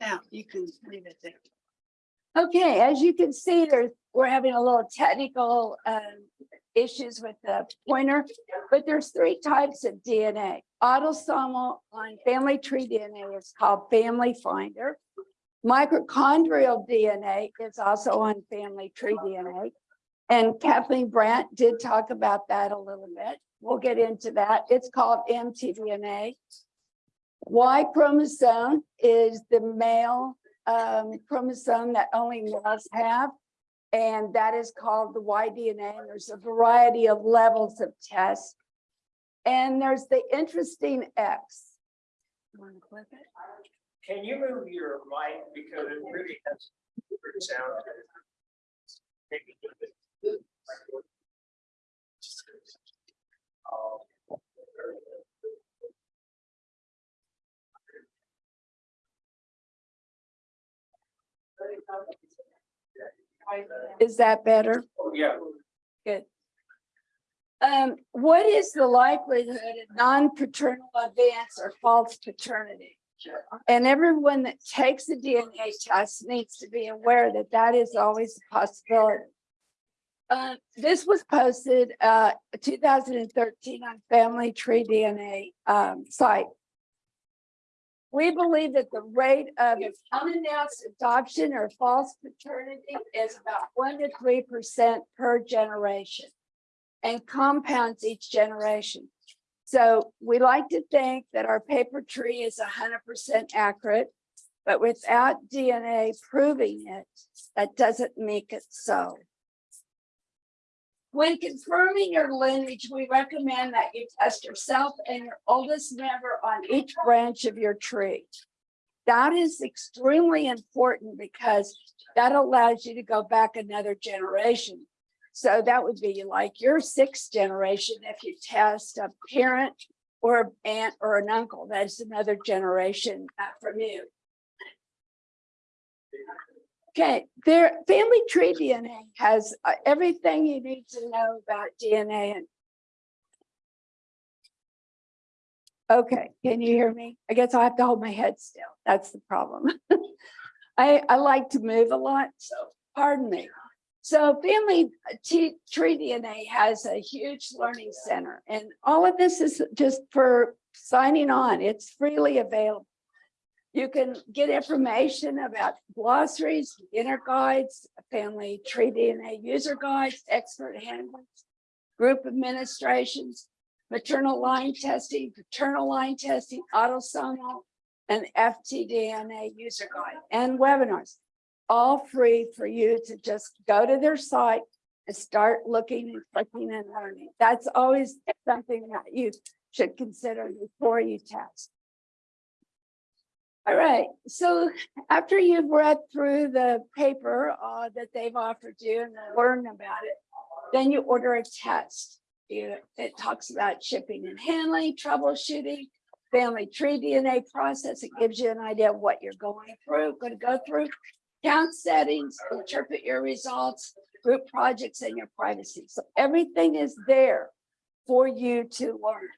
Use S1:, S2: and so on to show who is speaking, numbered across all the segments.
S1: Now, you can leave it there.
S2: Okay, as you can see, there's, we're having a little technical um issues with the pointer, but there's three types of DNA. Autosomal on family tree DNA is called Family Finder. Mitochondrial DNA is also on family tree DNA. And Kathleen Brandt did talk about that a little bit. We'll get into that. It's called mtDNA. Y chromosome is the male um, chromosome that only males have. And that is called the Y DNA. There's a variety of levels of tests. And there's the interesting X. You want to it?
S3: Can you move your mic because it really has sound? Maybe a little bit. Oh.
S2: Is that better?
S3: Yeah,
S2: Good. Um, what is the likelihood of non-paternal events or false paternity? And everyone that takes a DNA test needs to be aware that that is always a possibility. Uh, this was posted, uh, two thousand and thirteen on Family Tree DNA, um, site. We believe that the rate of unannounced adoption or false paternity is about one to three percent per generation. And compounds each generation. So we like to think that our paper tree is hundred percent accurate. But without DNA proving it, that doesn't make it so. When confirming your lineage, we recommend that you test yourself and your oldest member on each branch of your tree. That is extremely important because that allows you to go back another generation. So that would be like your sixth generation if you test a parent or an aunt or an uncle, that's another generation uh, from you. Okay, their family tree DNA has uh, everything you need to know about DNA and Okay, can you hear me? I guess I have to hold my head still. That's the problem. I, I like to move a lot, so pardon me. So family tree DNA has a huge learning center and all of this is just for signing on. It's freely available. You can get information about glossaries, inner guides, family tree DNA user guides, expert handbooks, group administrations, maternal line testing, paternal line testing, autosomal, and FTDNA user guide and webinars. All free for you to just go to their site and start looking and clicking and learning. That's always something that you should consider before you test. All right, so after you've read through the paper uh, that they've offered you and learned about it, then you order a test. It talks about shipping and handling, troubleshooting, family tree DNA process. It gives you an idea of what you're going through, going to go through. Count settings, interpret your results, group projects and your privacy. So everything is there for you to learn.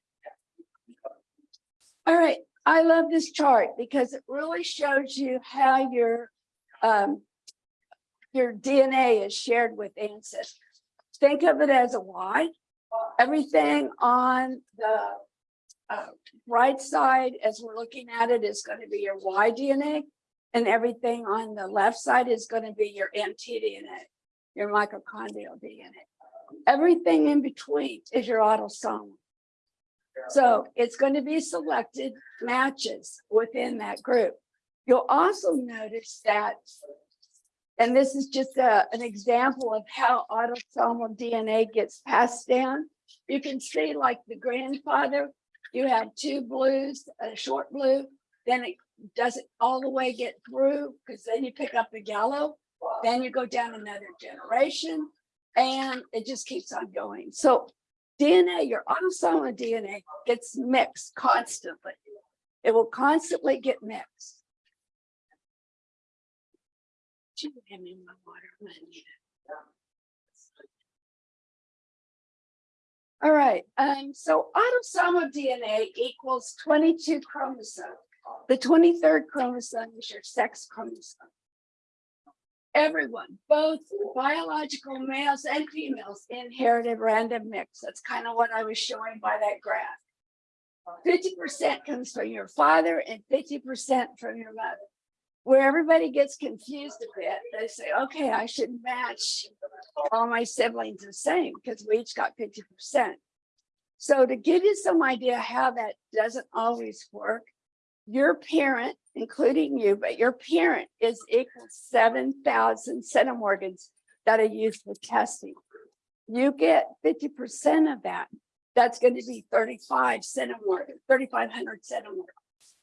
S2: All right, I love this chart because it really shows you how your um your DNA is shared with ancestors. Think of it as a Y. Everything on the uh, right side, as we're looking at it, is going to be your Y DNA. And everything on the left side is going to be your mtDNA, your mitochondrial DNA. Everything in between is your autosomal. So it's going to be selected matches within that group. You'll also notice that, and this is just a, an example of how autosomal DNA gets passed down. You can see like the grandfather, you have two blues, a short blue, then it doesn't all the way get through, because then you pick up the yellow, then you go down another generation, and it just keeps on going. So DNA, your autosomal DNA gets mixed constantly. It will constantly get mixed. Have me my water. All right, um, so autosomal DNA equals twenty-two chromosomes. The twenty-third chromosome is your sex chromosome. Everyone, both biological males and females inherited random mix. That's kind of what I was showing by that graph. Fifty percent comes from your father and fifty percent from your mother. Where everybody gets confused a bit, they say, okay, I should match all my siblings the same because we each got fifty percent. So to give you some idea how that doesn't always work, your parent, including you, but your parent is equal seven thousand centimorgans that are used for testing. You get fifty percent of that. That's going to be thirty-five centimorgan, thirty-five hundred centimorgans.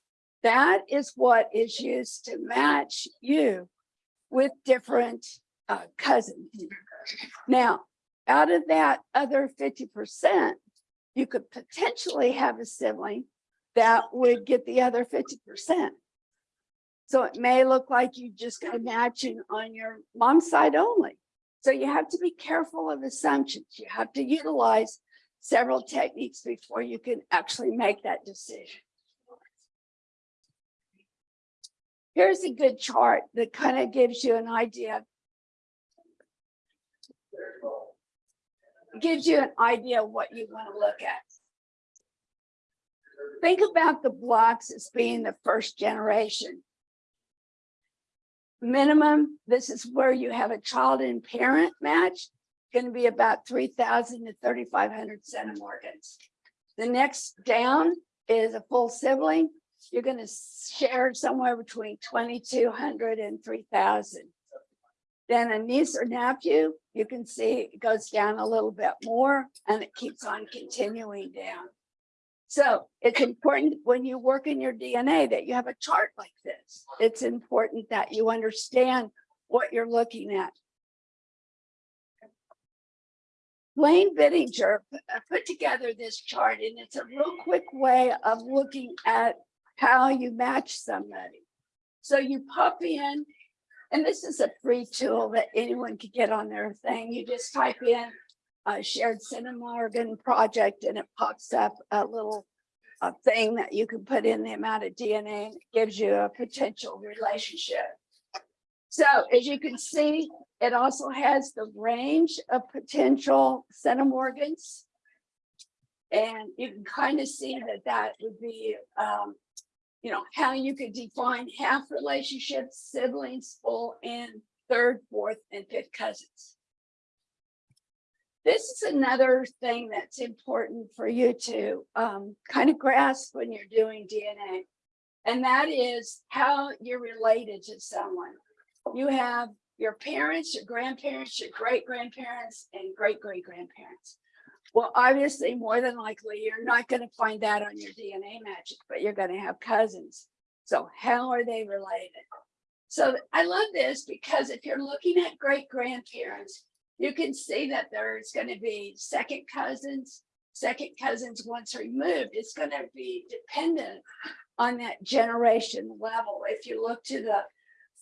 S2: That is what is used to match you with different uh, cousins. Now, out of that other fifty percent, you could potentially have a sibling that would get the other fifty percent. So it may look like you just got matching on your mom's side only. So you have to be careful of assumptions. You have to utilize several techniques before you can actually make that decision. Here's a good chart that kind of gives you an idea. Gives you an idea of what you want to look at. Think about the blocks as being the first generation. Minimum, this is where you have a child and parent match, going to be about three thousand to thirty-five hundred centimorgans. The next down is a full sibling. You're going to share somewhere between 2,200 and 3,000. Then a niece or nephew, you can see it goes down a little bit more and it keeps on continuing down. So it's important when you work in your DNA that you have a chart like this. It's important that you understand what you're looking at. Blaine Bettinger put together this chart and it's a real quick way of looking at how you match somebody. So you pop in, and this is a free tool that anyone could get on their thing. You just type in a shared Centimorgan project and it pops up a little uh, thing that you can put in the amount of DNA gives you a potential relationship. So as you can see, it also has the range of potential centimorgans. And you can kind of see that that would be, um, you know, how you could define half relationships, siblings, full and third, fourth, and fifth cousins. This is another thing that's important for you to um, kind of grasp when you're doing DNA. And that is how you're related to someone. You have your parents, your grandparents, your great grandparents, and great great grandparents. Well, obviously, more than likely, you're not going to find that on your DNA matches, but you're going to have cousins. So how are they related? So I love this because if you're looking at great grandparents, you can see that there's going to be second cousins, second cousins once removed. It's going to be dependent on that generation level. If you look to the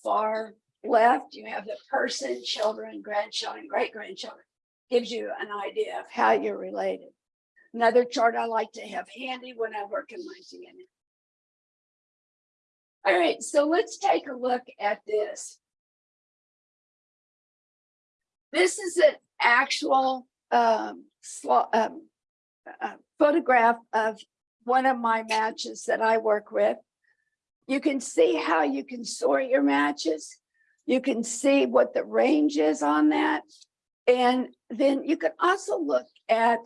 S2: far left, you have the person, children, grandchildren, great grandchildren. Gives you an idea of how you're related. Another chart I like to have handy when I work in my DNA. All right, so let's take a look at this. This is an actual um, um, uh, photograph of one of my matches that I work with. You can see how you can sort your matches. You can see what the range is on that. And then you can also look at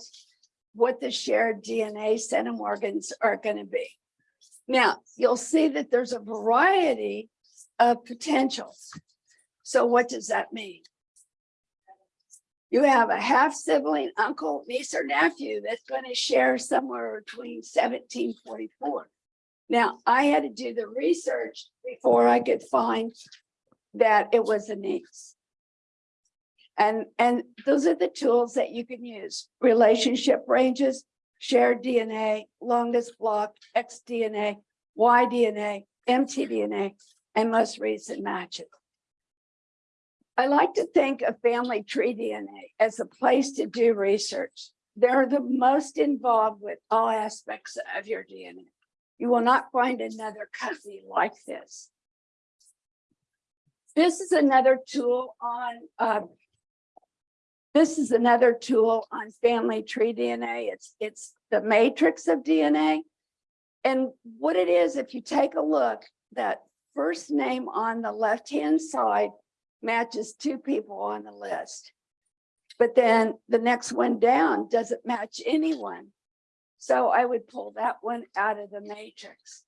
S2: what the shared DNA centimorgans are going to be. Now, you'll see that there's a variety of potentials. So what does that mean? You have a half sibling, uncle, niece, or nephew that's going to share somewhere between 1744. Now, I had to do the research before I could find that it was a niece. And, and those are the tools that you can use. Relationship ranges, shared DNA, longest block, xDNA, yDNA, mtDNA, and most recent matches. I like to think of family tree DNA as a place to do research. They're the most involved with all aspects of your DNA. You will not find another company like this. This is another tool on, uh, this is another tool on family tree DNA. It's, it's the matrix of DNA. And what it is, if you take a look, that first name on the left-hand side matches two people on the list. But then the next one down doesn't match anyone. So I would pull that one out of the matrix.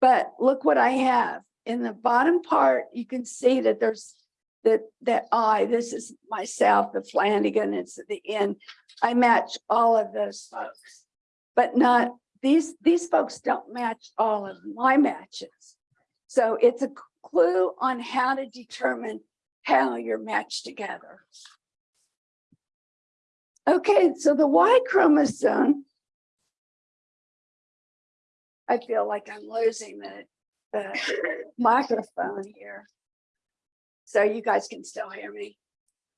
S2: But look what I have. In the bottom part, you can see that there's that, that I, this is myself, the Flanagan, it's at the end. I match all of those folks. But not, these, these folks don't match all of my matches. So it's a clue on how to determine how you're matched together. Okay, so the Y chromosome. I feel like I'm losing the, the microphone here. So you guys can still hear me?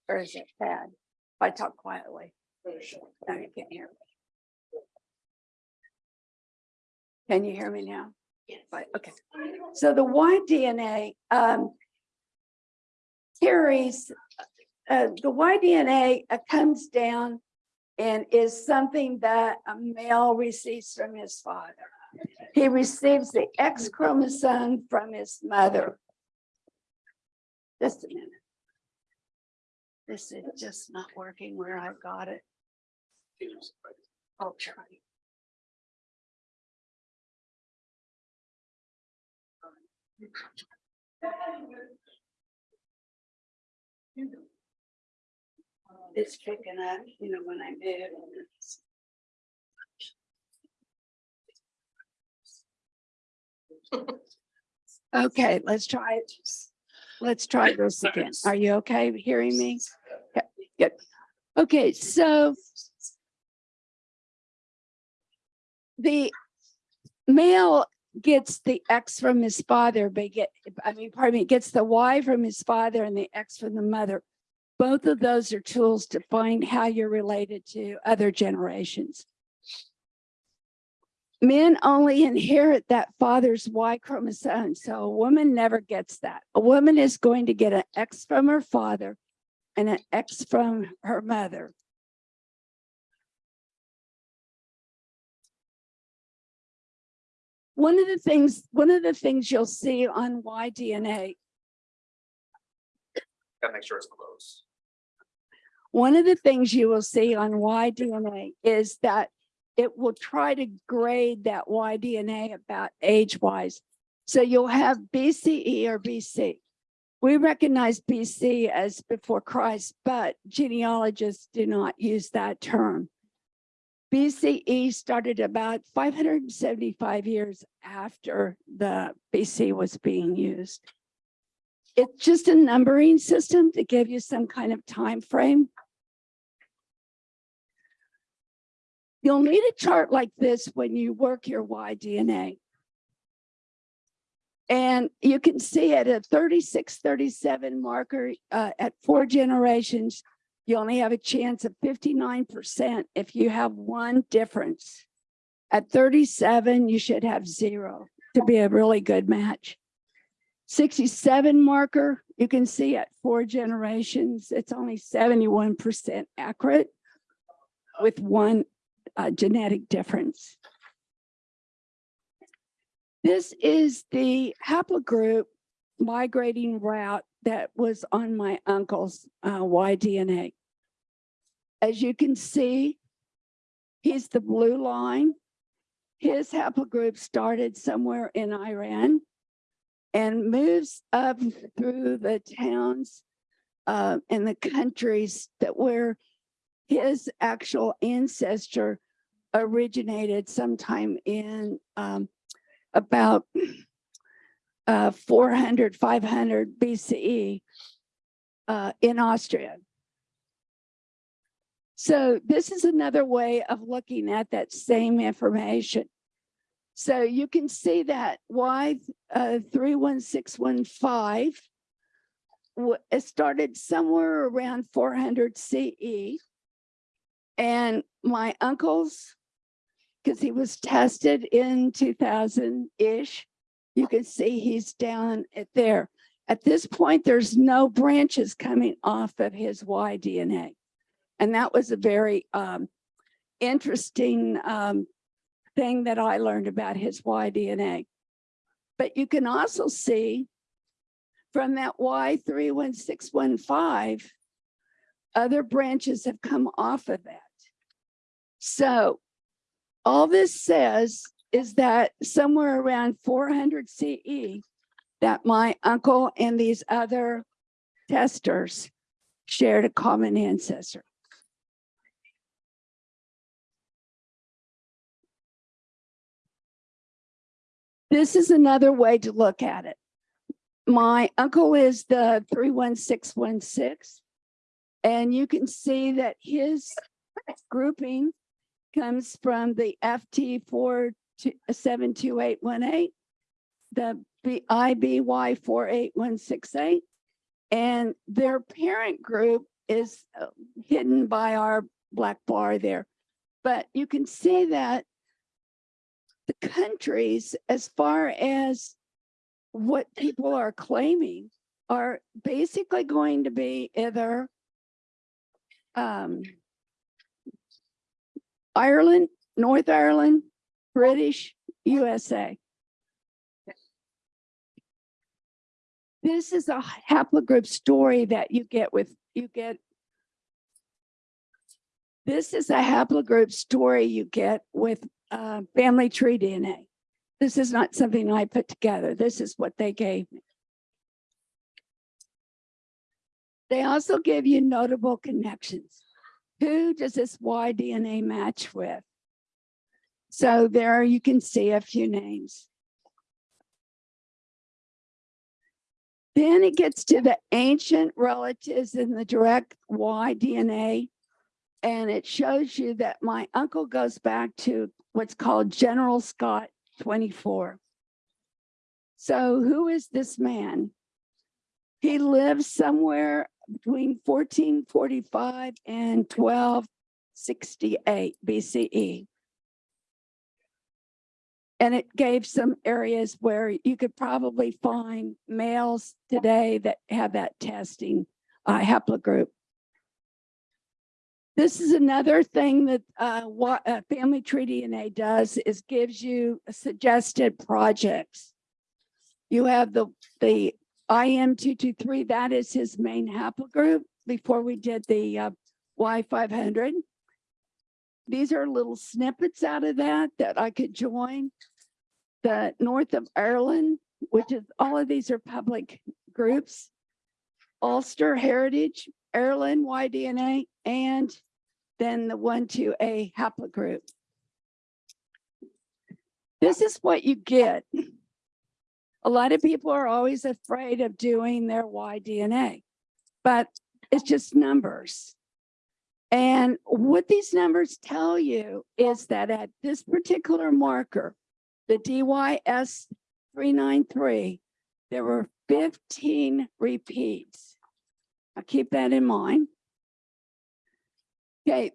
S2: Or is it bad if I talk quietly? No, you can't hear me. Can you hear me now? Okay, so the Y DNA, um. Carries, uh, the Y DNA uh, comes down. And is something that a male receives from his father. He receives the X chromosome from his mother. Just a minute. This is just not working where I got it. I'll try. It's picking up, you know, when I move. it's- Okay, let's try it. Let's try this again. Are you okay hearing me? Yeah, Good. Okay, so the male gets the X from his father, but get, I mean, pardon me, gets the Y from his father and the X from the mother. Both of those are tools to find how you're related to other generations. Men only inherit that father's Y chromosome, so a woman never gets that. A woman is going to get an X from her father and an X from her mother. One of the things, one of the things you'll see on Y DNA
S4: Gotta make sure it's close.
S2: One of the things you will see on Y DNA is that it will try to grade that Y DNA about age wise. So you'll have BCE or BC. We recognize BC as before Christ, but genealogists do not use that term. BCE started about 575 years after the BC was being used. It's just a numbering system to give you some kind of time frame. You'll need a chart like this when you work your Y DNA. And you can see at a 36, 37 marker uh, at four generations, you only have a chance of 59% if you have one difference. At 37, you should have zero to be a really good match. 67 marker, you can see at four generations, it's only 71% accurate with one uh, genetic difference. This is the haplogroup migrating route that was on my uncle's uh, Y-DNA. As you can see, he's the blue line. His haplogroup started somewhere in Iran and moves up through the towns uh, and the countries that where his actual ancestor originated sometime in um, about uh, 400, 500 BCE uh, in Austria. So this is another way of looking at that same information. So you can see that Y uh, 31615 it started somewhere around 400 CE. And my uncle's because he was tested in two thousand-ish. You can see he's down at there. At this point, there's no branches coming off of his Y DNA. And that was a very um interesting um thing that I learned about his Y DNA. But you can also see from that Y three one six one five, other branches have come off of that. So all this says is that somewhere around four hundred CE, that my uncle and these other testers shared a common ancestor. This is another way to look at it. My uncle is the three one six one six. And you can see that his grouping comes from the FT four two one eight, the B IBY four eight one six eight, and their parent group is uh, hidden by our black bar there. But you can see that the countries, as far as what people are claiming, are basically going to be either um, Ireland, North Ireland, British, USA. This is a haplogroup story that you get with, you get. This is a haplogroup story you get with uh, family tree DNA. This is not something I put together. This is what they gave me. They also give you notable connections. Who does this Y DNA match with? So there you can see a few names. Then it gets to the ancient relatives in the direct Y DNA. And it shows you that my uncle goes back to what's called General Scott 24. So who is this man? He lives somewhere between 1445 and 1268 BCE. And it gave some areas where you could probably find males today that have that testing uh, haplogroup. This is another thing that uh, what uh, Family Tree DNA does is gives you suggested projects. You have the the IM two two three. That is his main haplogroup. Before we did the uh, Y five hundred. These are little snippets out of that that I could join. The North of Ireland, which is all of these are public groups. Ulster Heritage, Ireland YDNA, and then the one to a haplogroup. This is what you get. A lot of people are always afraid of doing their Y-DNA, but it's just numbers. And what these numbers tell you is that at this particular marker, the DYS 393, there were 15 repeats. I'll keep that in mind. Okay,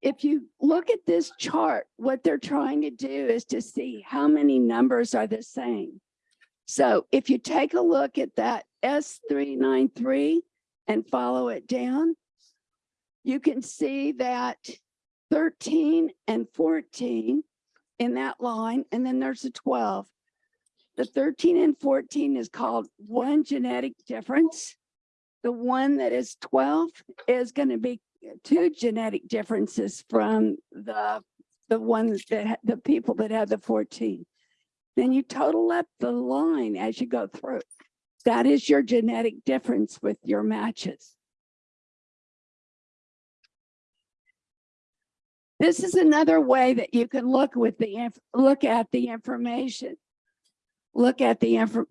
S2: if you look at this chart, what they're trying to do is to see how many numbers are the same. So if you take a look at that S393 and follow it down, you can see that 13 and 14 in that line, and then there's a 12. The 13 and 14 is called one genetic difference. The one that is 12 is going to be two genetic differences from the the ones that the people that have the 14. Then you total up the line as you go through. That is your genetic difference with your matches. This is another way that you can look with the, look at the information. Look at the info.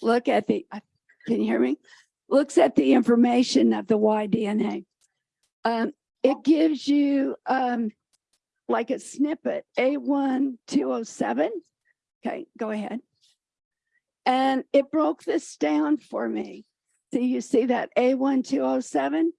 S2: Look at the, can you hear me? Looks at the information of the Y DNA. Um, it gives you, um, like a snippet, A1 207. Okay, go ahead. And it broke this down for me. So you see that A1 207?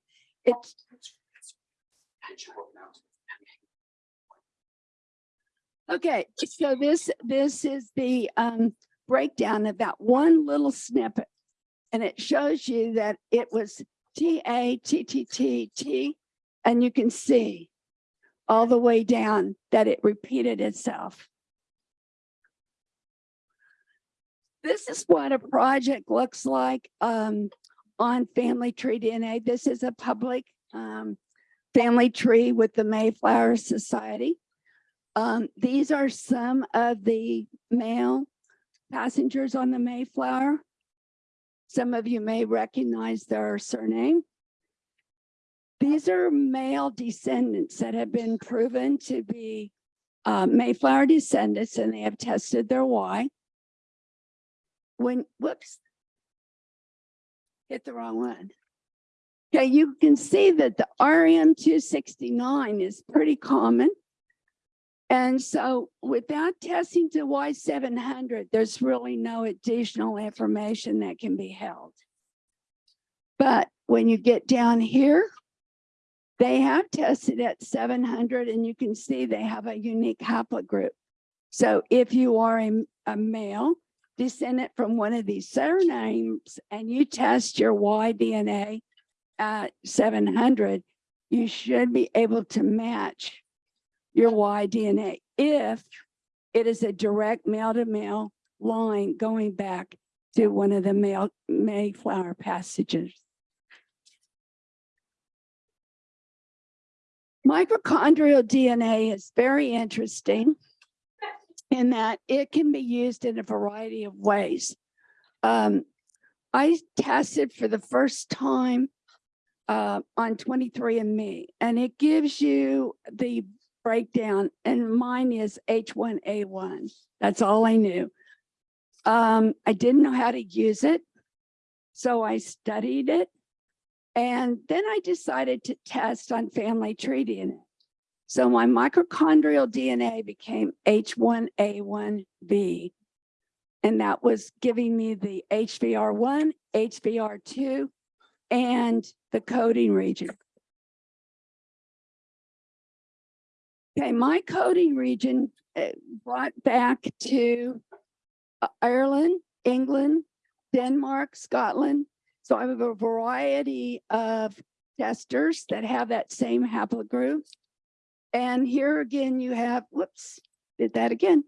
S2: Okay, so this, this is the um breakdown of that one little snippet. And it shows you that it was T A T T T T, and you can see all the way down that it repeated itself. This is what a project looks like um on Family Tree DNA. This is a public um family tree with the Mayflower Society. Um, these are some of the male passengers on the Mayflower. Some of you may recognize their surname. These are male descendants that have been proven to be uh, Mayflower descendants and they have tested their Y. When, whoops. Hit the wrong one. Okay, you can see that the RM two sixty-nine is pretty common. And so without testing to Y seven hundred, there's really no additional information that can be held. But when you get down here, they have tested at seven hundred and you can see they have a unique haplogroup. So if you are a, a male descendant from one of these surnames and you test your Y DNA at seven hundred, you should be able to match your Y DNA if it is a direct male to male line going back to one of the male Mayflower passages. Mitochondrial DNA is very interesting in that it can be used in a variety of ways. Um, I tested for the first time uh, on 23andMe, and it gives you the breakdown, and mine is H1A1. That's all I knew. Um, I didn't know how to use it, so I studied it. And then I decided to test on family tree DNA. So my mitochondrial DNA became H1A1B. And that was giving me the HVR1, HVR2, and the coding region. Okay, my coding region uh, brought back to uh, Ireland, England, Denmark, Scotland. So I have a variety of testers that have that same haplogroup. And here again, you have, whoops, did that again,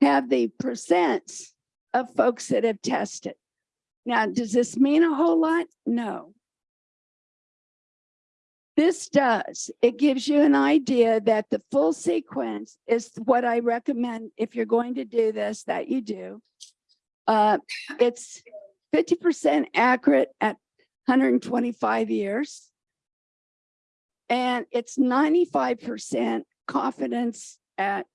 S2: have the percents of folks that have tested. Now, does this mean a whole lot? No. This does. It gives you an idea that the full sequence is what I recommend if you're going to do this, that you do. Uh, it's 50% accurate at 125 years. And it's 95% confidence at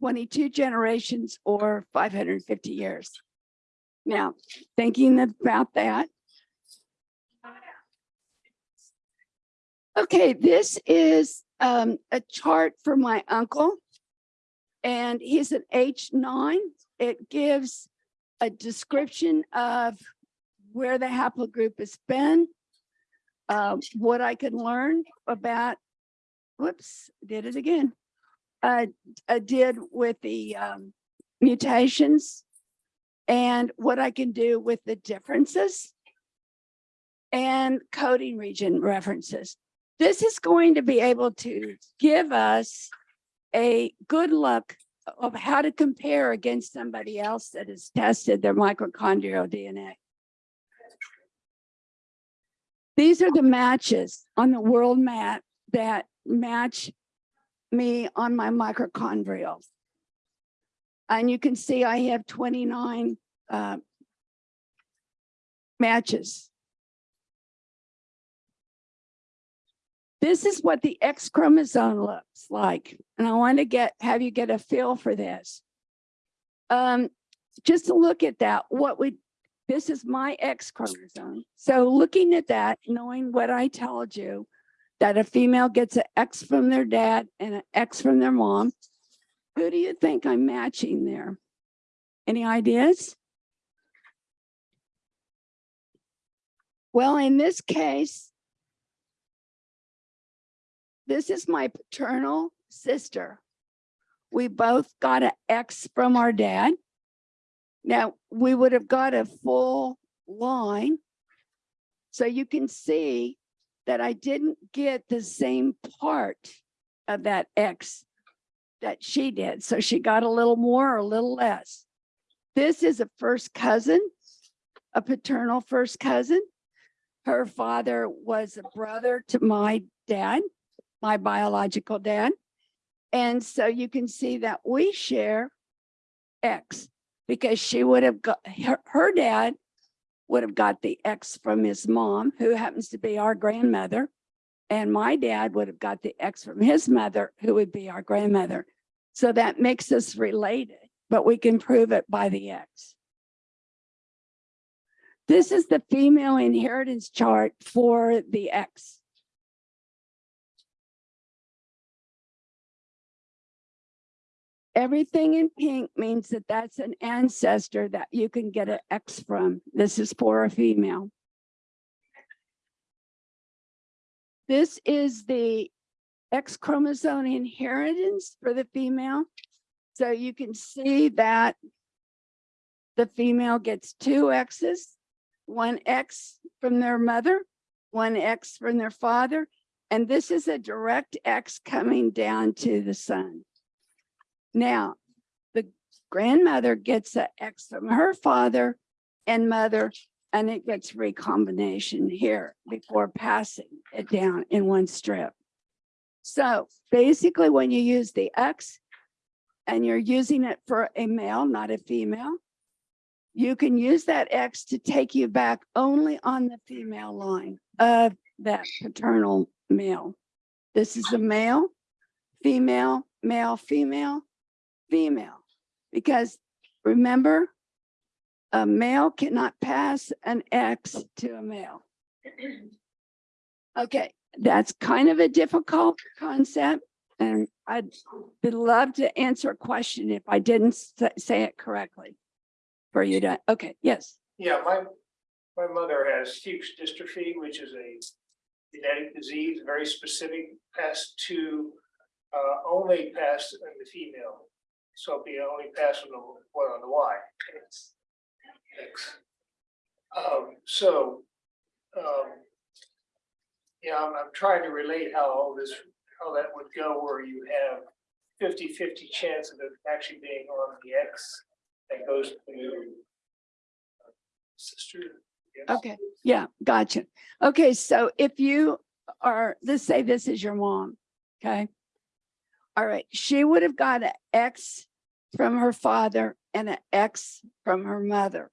S2: 22 generations or 550 years. Now, thinking about that. Okay, this is um, a chart for my uncle. And he's an H9. It gives a description of where the haplogroup has been, uh, what I can learn about, whoops, did it again. Uh, I did with the um, mutations and what I can do with the differences and coding region references. This is going to be able to give us a good look of how to compare against somebody else that has tested their mitochondrial DNA. These are the matches on the world map that match me on my mitochondrial. And you can see I have 29 uh, matches. This is what the X chromosome looks like. And I want to get have you get a feel for this. Um, just to look at that, what would this is my X chromosome. So looking at that, knowing what I told you, that a female gets an X from their dad and an X from their mom, who do you think I'm matching there? Any ideas? Well, in this case, this is my paternal sister. we both got an X from our dad. Now, we would have got a full line. So you can see that I didn't get the same part of that X that she did. So she got a little more or a little less. This is a first cousin, a paternal first cousin. Her father was a brother to my dad, my biological dad. And so you can see that we share X because she would have got, her, her dad would have got the X from his mom, who happens to be our grandmother. And my dad would have got the X from his mother, who would be our grandmother. So that makes us related, but we can prove it by the X. This is the female inheritance chart for the X. Everything in pink means that that's an ancestor that you can get an X from. This is for a female. This is the X chromosome inheritance for the female. So you can see that the female gets two X's, one X from their mother, one X from their father, and this is a direct X coming down to the son. Now, the grandmother gets an X from her father and mother, and it gets recombination here before passing it down in one strip. So basically, when you use the X and you're using it for a male, not a female, you can use that X to take you back only on the female line of that paternal male. This is a male, female, male, female, female. Because remember, a male cannot pass an X to a male. Okay, that's kind of a difficult concept. And I'd love to answer a question if I didn't say it correctly. For you to, okay, yes,
S3: Yeah, my, my mother has Fuchs dystrophy, which is a genetic disease, very specific, passed to, uh, only passed in the female. So it'd be only passed on the, well, on the Y. X. Um, so, um, yeah, I'm, I'm trying to relate how all this, how that would go where you have 50-50 chance of it actually being on the X that goes to sister. yes.
S2: okay, yeah, gotcha. Okay, so if you are, let's say this is your mom, okay? All right, she would have got an X from her father and an X from her mother.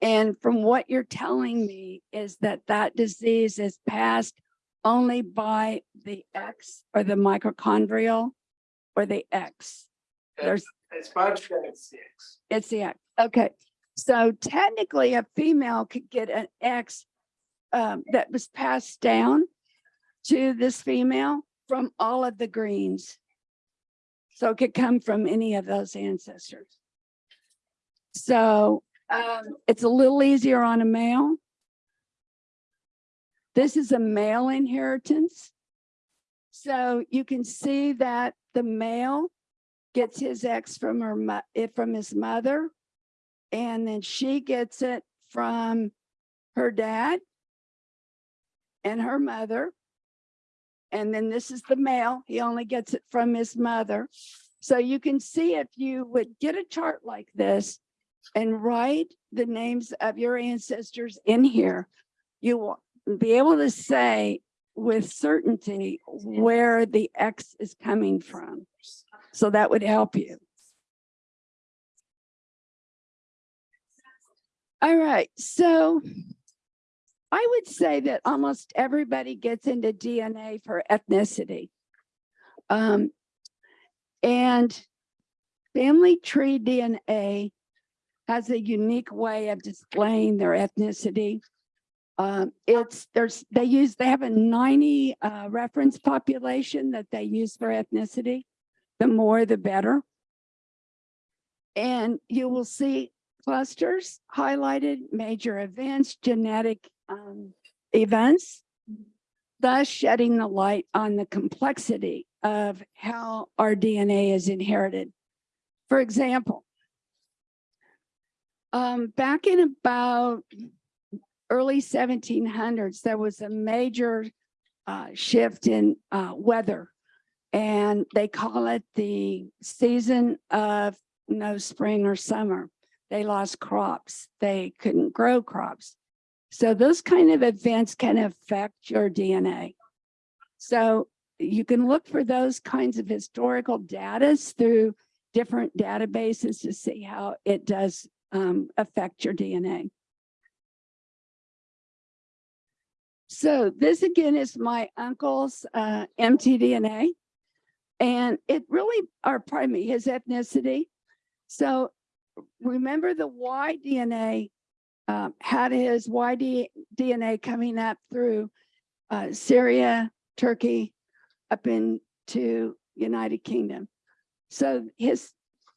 S2: And from what you're telling me is that that disease is passed only by the X or the mitochondrial or the X. There's,
S3: It's understanding it's six.
S2: it's the X. Okay, so technically a female could get an X um, that was passed down to this female from all of the greens. So it could come from any of those ancestors. So um, it's a little easier on a male. This is a male inheritance. So you can see that the male gets his X from her, eh, from his mother. And then she gets it from her dad and her mother. And then this is the male, he only gets it from his mother. So you can see if you would get a chart like this and write the names of your ancestors in here, you will be able to say with certainty where the X is coming from. So that would help you. All right, so I would say that almost everybody gets into DNA for ethnicity. Um, and family tree DNA has a unique way of displaying their ethnicity. Um, it's, there's, they use, they have a ninety, uh, reference population that they use for ethnicity. The more, the better. And you will see clusters highlighted, major events, genetic, um, events. Thus shedding the light on the complexity of how our DNA is inherited. For example, um, back in about early seventeen hundreds, there was a major uh, shift in uh, weather. And they call it the season of no spring or summer. They lost crops. They couldn't grow crops. So those kind of events can affect your DNA. So you can look for those kinds of historical data through different databases to see how it does um, affect your DNA. So this again is my uncle's uh, mtDNA. And it really, or pardon me, his ethnicity. So remember the Y DNA uh, had his Y D- DNA coming up through uh, Syria, Turkey, up into United Kingdom. So his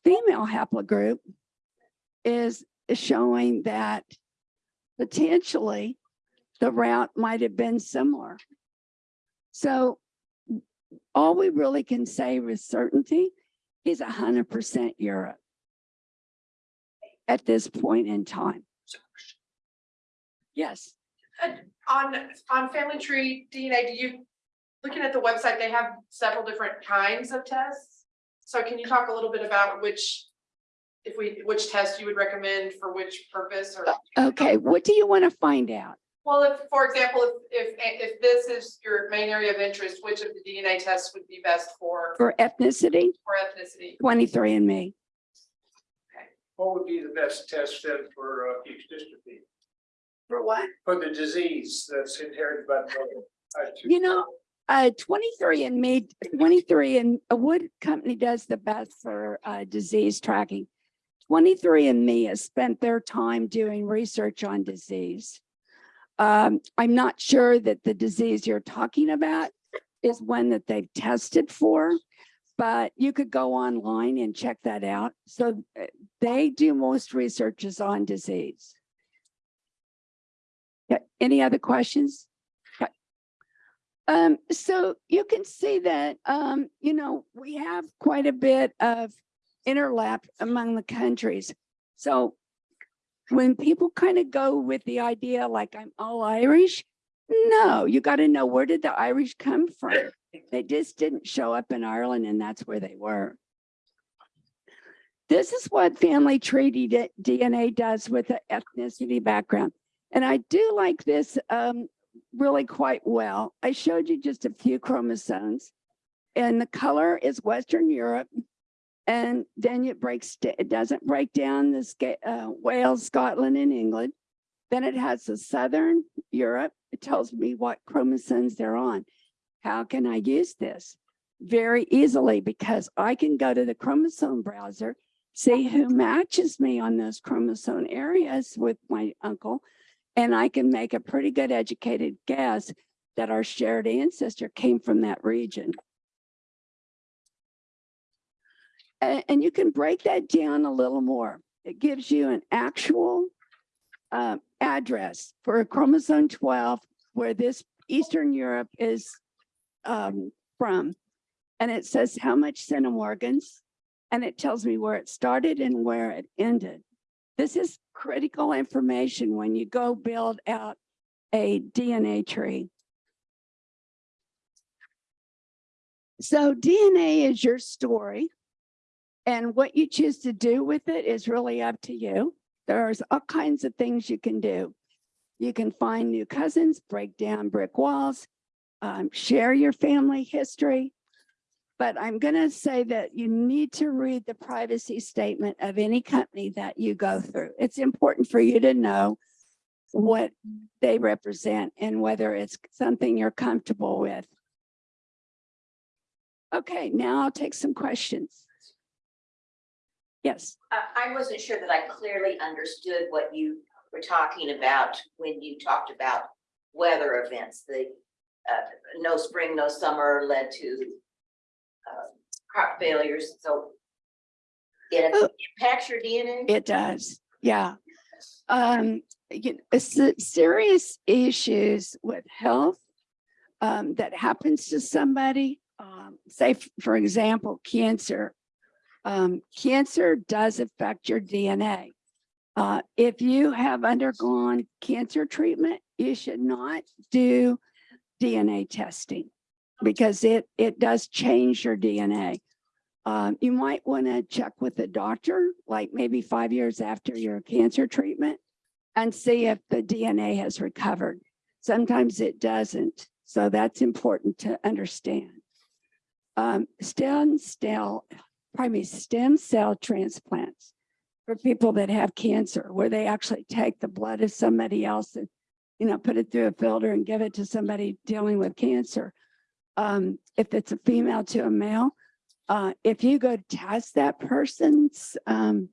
S2: female haplogroup is showing that potentially the route might have been similar. So all we really can say with certainty is hundred percent Europe at this point in time. Yes,
S4: On, on Family Tree DNA, do you, looking at the website, they have several different kinds of tests. So can you talk a little bit about which, if we, which test you would recommend for which purpose or?
S2: okay, what do you want to find out?
S4: Well, if, for example, if, if, if this is your main area of interest, which of the DNA tests would be best for,
S2: For ethnicity,
S4: for ethnicity?
S2: 23 and me. okay.
S3: What would be the best test then for uh, fuchs dystrophy?
S2: For what?
S3: For the disease that's inherited by the?
S2: You know, uh, 23 and me, 23 and a wood company does the best for uh, disease tracking? 23 and me has spent their time doing research on disease. Um, I'm not sure that the disease you're talking about is one that they've tested for, but you could go online and check that out. So uh, they do most researches on disease. Yeah, any other questions? Um, so you can see that, um, you know, we have quite a bit of interlap among the countries. So when people kind of go with the idea like I'm all Irish, no, you got to know where did the Irish come from? They just didn't show up in Ireland and that's where they were. This is what family tree D- DNA does with the ethnicity background. And I do like this um, really quite well. I showed you just a few chromosomes and the color is Western Europe. And then it breaks, it doesn't break down the uh, Wales, Scotland and England. Then it has the Southern Europe. It tells me what chromosomes they're on. How can I use this? Very easily because I can go to the chromosome browser, see who matches me on those chromosome areas with my uncle. And I can make a pretty good educated guess that our shared ancestor came from that region. A- And, you can break that down a little more. It gives you an actual uh, address for a chromosome 12 where this Eastern Europe is um, from. And it says how much centimorgans, and it tells me where it started and where it ended. This is critical information when you go build out a DNA tree. So DNA is your story. And what you choose to do with it is really up to you. There's all kinds of things you can do. You can find new cousins, break down brick walls, um, share your family history. But I'm going to say that you need to read the privacy statement of any company that you go through. It's important for you to know what they represent and whether it's something you're comfortable with. Okay, now I'll take some questions. Yes,
S5: I, wasn't sure that I clearly understood what you were talking about when you talked about weather events, the uh, no spring, no summer led to uh, crop failures, so it
S2: Oh.
S5: impacts your DNA?
S2: it does. Yeah. Um, you know, serious issues with health um, that happens to somebody um, say, for example, cancer. Um, cancer does affect your DNA. Uh, if you have undergone cancer treatment, you should not do DNA testing because it, it does change your DNA. Um, you might want to check with a doctor, like maybe five years after your cancer treatment and see if the DNA has recovered. Sometimes it doesn't, so that's important to understand. Um, stem cell, pardon me, stem cell transplants for people that have cancer, where they actually take the blood of somebody else and, you know, put it through a filter and give it to somebody dealing with cancer. Um, if it's a female to a male, uh, if you go test that person's, um,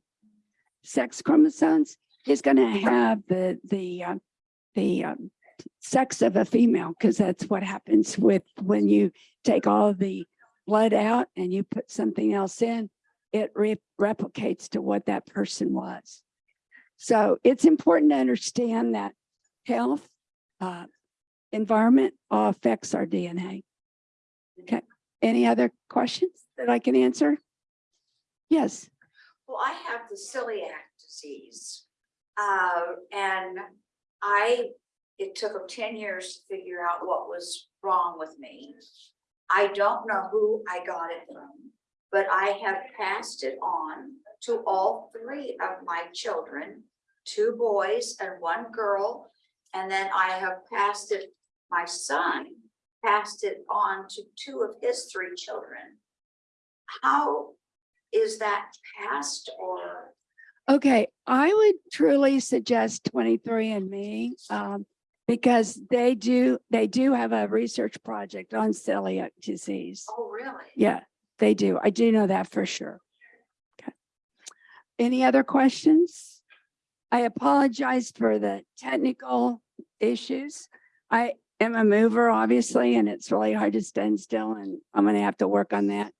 S2: sex chromosomes, he's gonna have the, the, uh, the, um, sex of a female, because that's what happens with, when you take all the blood out and you put something else in, it re- replicates to what that person was. So it's important to understand that health, uh, environment all affects our DNA. Okay, any other questions that I can answer? Yes,
S6: Well, I have the celiac disease. Uh, and I, it took ten years to figure out what was wrong with me. I don't know who I got it from, but I have passed it on to all three of my children, two boys and one girl. And then I have passed it, my son passed it on to two of his three children. How is that passed or?
S2: okay, I would truly suggest twenty-three and me, um, because they do, they do have a research project on celiac disease.
S6: Oh, really?
S2: Yeah, they do. I do know that for sure. Okay. Any other questions? I apologize for the technical issues. I am a mover, obviously, and it's really hard to stand still and I'm gonna have to work on that.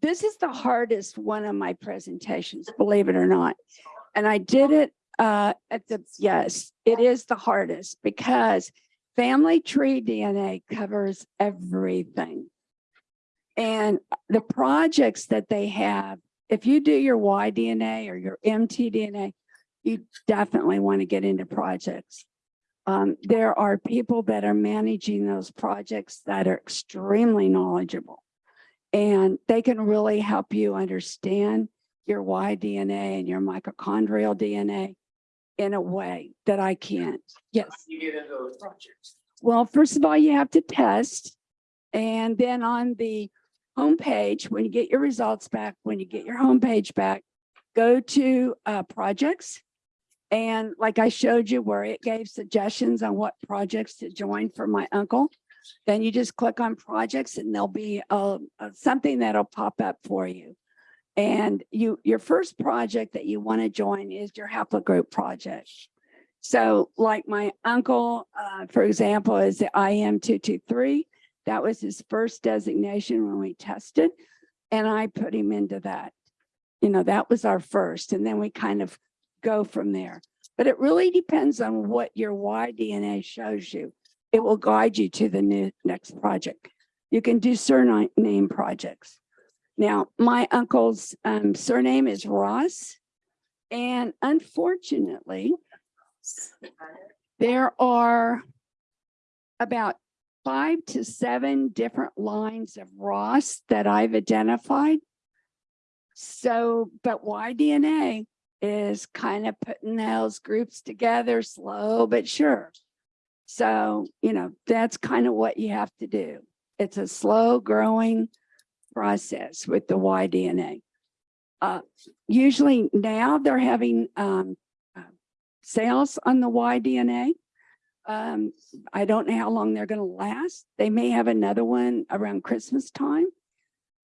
S2: This is the hardest one of my presentations, believe it or not. And I did it uh at the, yes, it is the hardest because family tree DNA covers everything. And the projects that they have, if you do your Y DNA or your mtDNA, you definitely want to get into projects. Um, there are people that are managing those projects that are extremely knowledgeable. And they can really help you understand your Y DNA and your mitochondrial DNA in a way that I can't. Yes.
S3: You get into those projects.
S2: Well, first of all, you have to test. And then on the homepage, when you get your results back, when you get your homepage back, go to uh, projects. And like I showed you where it gave suggestions on what projects to join for my uncle. Then you just click on projects and there'll be uh, uh, something that'll pop up for you. And you, your first project that you want to join is your haplogroup project. So like my uncle, uh, for example, is the IM two two three. That was his first designation when we tested. And I put him into that. You know, that was our first, and then we kind of go from there. But it really depends on what your Y DNA shows you. It will guide you to the new next project. You can do surname projects. Now, my uncle's um, surname is Ross. And unfortunately, there are about five to seven different lines of Ross that I've identified. So, but Y-DNA is kind of putting those groups together slow but sure. So, you know, that's kind of what you have to do. It's a slow growing process with the Y-DNA. Uh, usually now they're having um, uh, sales on the Y-DNA. Um, I don't know how long they're going to last. They may have another one around Christmas time.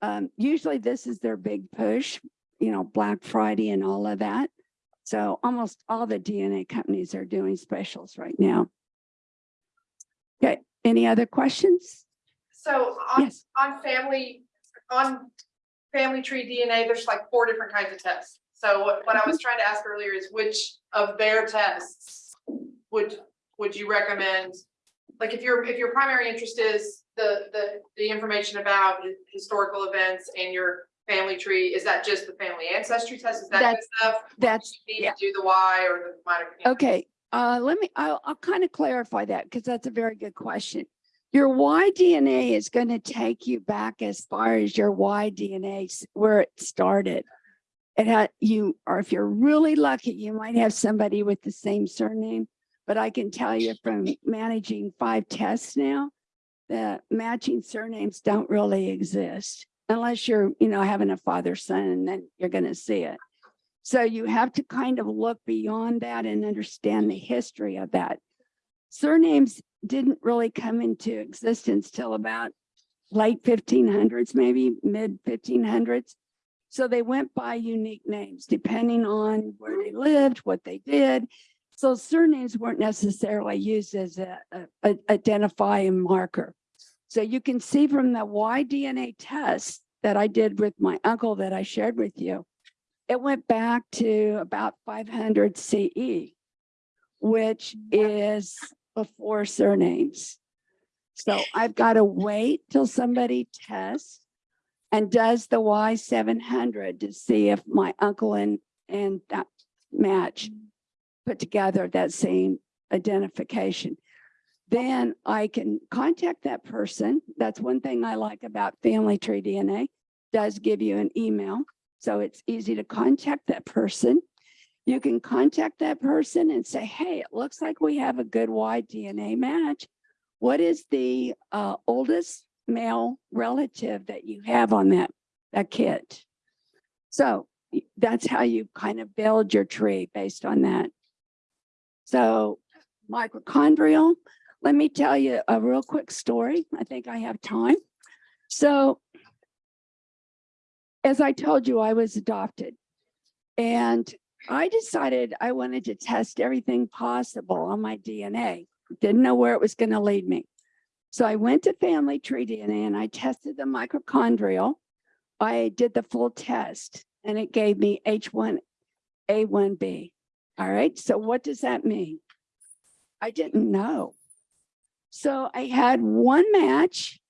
S2: Um, usually this is their big push, you know, Black Friday and all of that. So almost all the DNA companies are doing specials right now. Okay, any other questions?
S4: So on,
S2: Yes,
S4: on family, on family tree DNA, there's like four different kinds of tests. So what, what I was mm-hmm. trying to ask earlier is which of their tests would, would you recommend? Like if your, if your primary interest is the, the, the information about historical events and your family tree, is that just the family ancestry test? Is that good
S2: That's-
S4: enough?
S2: That's,
S4: Need
S2: yeah.
S4: to do the Y or the minor.
S2: Okay, uh, let me, I'll, I'll kind of clarify that because that's a very good question. Your Y DNA is going to take you back as far as your Y DNA, 's where it started. It had you, or if you're really lucky, you might have somebody with the same surname. But I can tell you from managing five tests now, that matching surnames don't really exist. Unless you're, you know, having a father, son, and then you're going to see it. So you have to kind of look beyond that and understand the history of that. Surnames didn't really come into existence till about late fifteen hundreds, maybe mid fifteen hundreds. So they went by unique names depending on where they lived, what they did. So surnames weren't necessarily used as a, a- a identifying marker. So you can see from the Y DNA test that I did with my uncle that I shared with you, it went back to about five hundred CE, which is before surnames. So I've got to wait till somebody tests and does the Y seven hundred to see if my uncle and, and that match put together that same identification. Then I can contact that person. That's one thing I like about Family Tree DNA. Does give you an email so it's easy to contact that person. You can contact that person and say, hey, it looks like we have a good Y DNA match. What is the uh, oldest male relative that you have on that, that kit? So that's how you kind of build your tree based on that. So mitochondrial, let me tell you a real quick story. I think I have time. So as I told you, I was adopted. And I decided I wanted to test everything possible on my DNA. Didn't know where it was going to lead me. So I went to Family Tree DNA and I tested the mitochondrial. I did the full test and it gave me H1A1B. All right, so what does that mean? I didn't know. So I had one match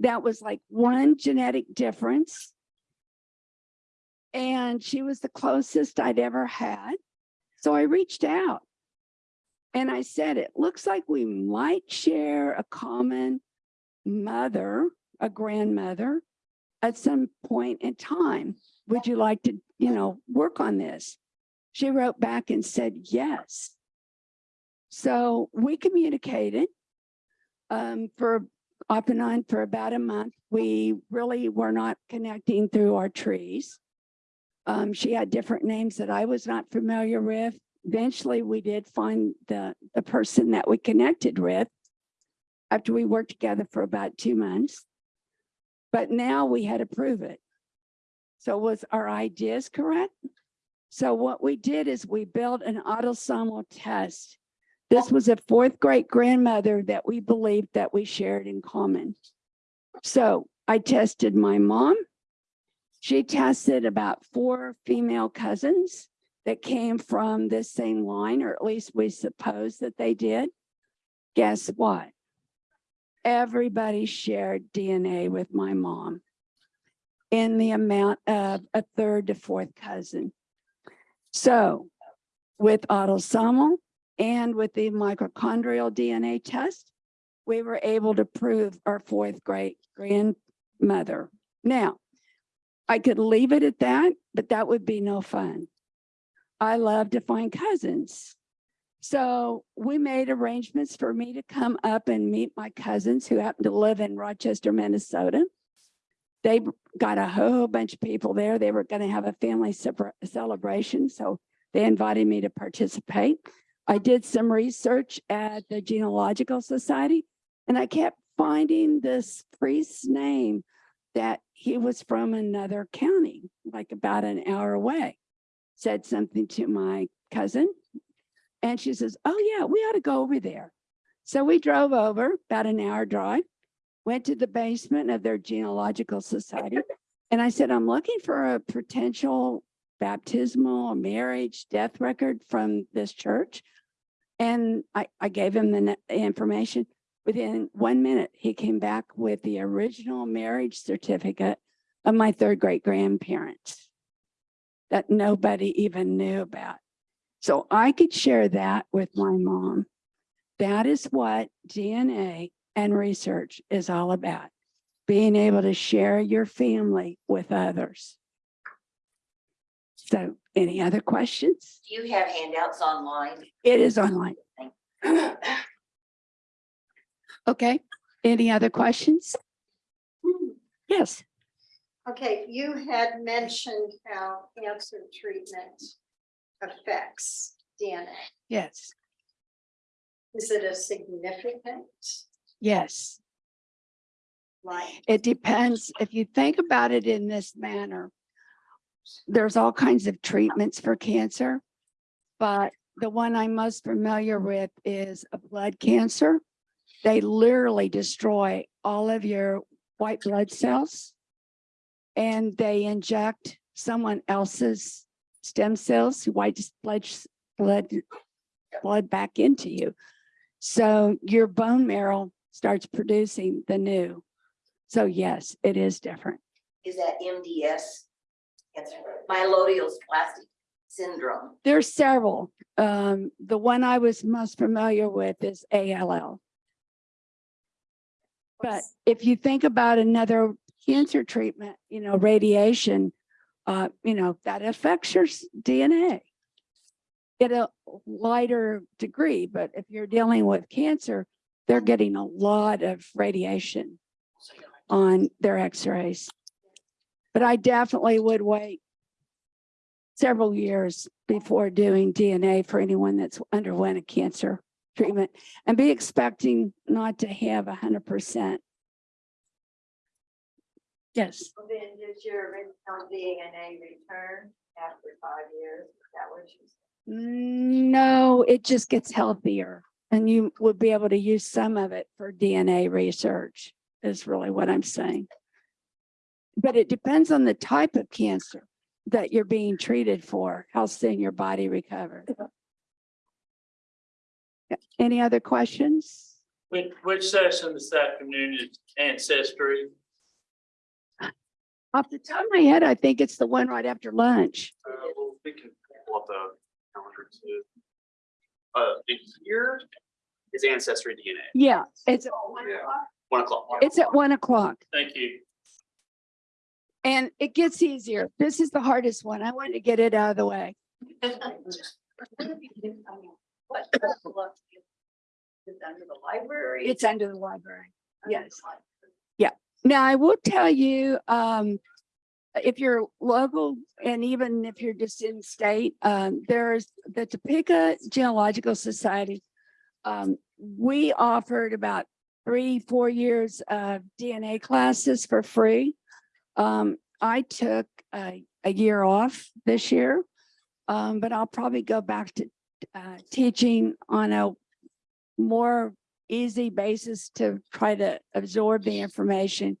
S2: that was like one genetic difference. And she was the closest I'd ever had. So I reached out and I said, it looks like we might share a common mother, a grandmother at some point in time. Would you like to, you know, work on this? She wrote back and said, yes. So we communicated um, for off and on for about a month. We really were not connecting through our trees. Um, she had different names that I was not familiar with. Eventually, we did find the, the person that we connected with after we worked together for about two months. But now we had to prove it. So was our ideas correct? So what we did is we built an autosomal test this was a fourth great grandmother that we believed that we shared in common. So I tested my mom. She tested about four female cousins that came from this same line, or at least we suppose that they did. Guess what? Everybody shared DNA with my mom in the amount of a third to fourth cousin. So with autosomal, and with the mitochondrial DNA test, we were able to prove our fourth great grandmother. Now, I could leave it at that, but that would be no fun. I love to find cousins. So we made arrangements for me to come up and meet my cousins who happen to live in Rochester, Minnesota. They got a whole bunch of people there. They were going to have a family celebration, so they invited me to participate. I did some research at the Genealogical Society and I kept finding this priest's name that he was from another county, like about an hour away. Said something to my cousin and she says, oh yeah, we ought to go over there. So we drove over about an hour drive, went to the basement of their Genealogical Society. And I said, I'm looking for a potential baptismal, marriage, death record from this church. And I, I gave him the information. Within one minute, he came back with the original marriage certificate of my third great grandparents that nobody even knew about. So I could share that with my mom. That is what DNA and research is all about. Being able to share your family with others. So any other questions?
S5: Do you have handouts online?
S2: It is online. Okay, any other questions? Hmm. Yes,
S1: Okay, you had mentioned how cancer treatment affects DNA.
S2: yes,
S1: Is it a significant,
S2: yes.
S1: like,
S2: It depends, if you think about it in this manner, there's all kinds of treatments for cancer. But the one I'm most familiar with is a blood cancer. They literally destroy all of your white blood cells. And they inject someone else's stem cells, white blood, blood, blood back into you. So your bone marrow starts producing the new. So yes, it is different.
S5: Is that MDS? It's myelodysplastic syndrome.
S2: There's several. Um, the one I was most familiar with is ALL. But if you think about another cancer treatment, you know, radiation, uh, you know, that affects your DNA. At a lighter degree, but if you're dealing with cancer, they're getting a lot of radiation on their x-rays. But I definitely would wait several years before doing DNA for anyone that's underwent a cancer treatment and be expecting not to have a hundred percent. Yes,
S1: then does your original DNA return after five years? Is that what you said?
S2: no, it just gets healthier and you would be able to use some of it for DNA research is really what I'm saying. But it depends on the type of cancer that you're being treated for, how soon your body recovers. Any other questions?
S7: Which, which session this afternoon is ancestry?
S2: Off the top of my head, I think it's the one right after lunch.
S8: Uh, well, we can pull up the calendar too. Uh, in here is ancestry DNA,
S2: Yeah, it's,
S8: one o'clock.
S2: it's at one o'clock
S7: Thank you.
S2: And it gets easier. This is the hardest one. I wanted to get it out of the way.
S1: It's under the library?
S2: It's under the library. Yes. Yeah. Now, I will tell you, um, if you're local and even if you're just in state, um, there's the Topeka Genealogical Society. Um, we offered about three, four years of DNA classes for free. Um, I took a, a year off this year. Um, but I'll probably go back to, uh, teaching on a more easy basis to try to absorb the information.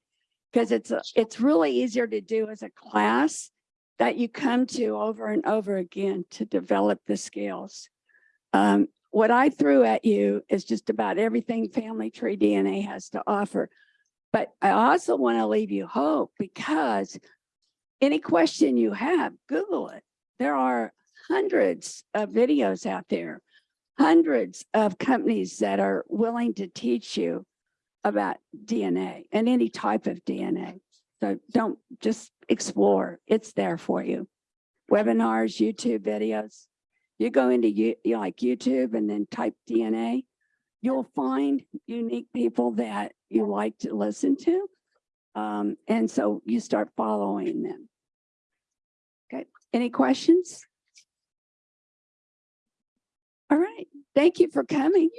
S2: Because it's, it's really easier to do as a class that you come to over and over again to develop the skills. Um, what I threw at you is just about everything Family Tree DNA has to offer. But I also want to leave you hope because any question you have, Google it. There are hundreds of videos out there hundreds of companies that are willing to teach you about DNA and any type of DNA. So don't just explore, it's there for you. Webinars, YouTube videos. You go into you, like YouTube and then type DNA, you'll find unique people that you like to listen to. Um, and so you start following them. Okay, any questions? All right, thank you for coming.